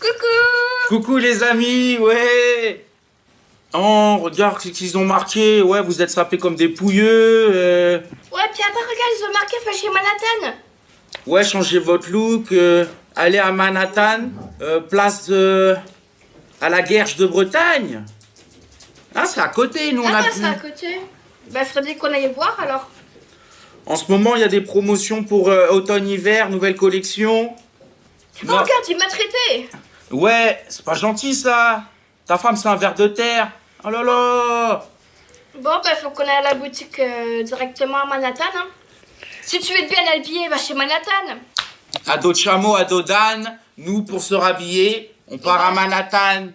Coucou Coucou les amis, ouais Oh, regarde ce qu'ils ont marqué. Ouais, vous êtes sapés comme des pouilleux. euh. Ouais, puis après, regarde, ils ont marqué chez Manhattan. Ouais, changez votre look. euh, Allez à Manhattan, euh, place de... à la Guerche de Bretagne. Ah, c'est à côté, nous on Ah a pu- c'est à côté. Bah, faudrait qu'on aille voir alors. En ce moment, il y a des promotions pour euh, automne-hiver, nouvelle collection. Oh, Non. regarde, il m'a traité. Ouais, c'est pas gentil ça. Ta femme, c'est un ver de terre. Oh là là. Bon, bah, faut qu'on aille à la boutique euh, directement à Manhattan. Hein. Si tu veux être bien habillé, va chez Manhattan. À dos de chameau, à dos d'âne, nous, pour se rhabiller, on part à Manhattan.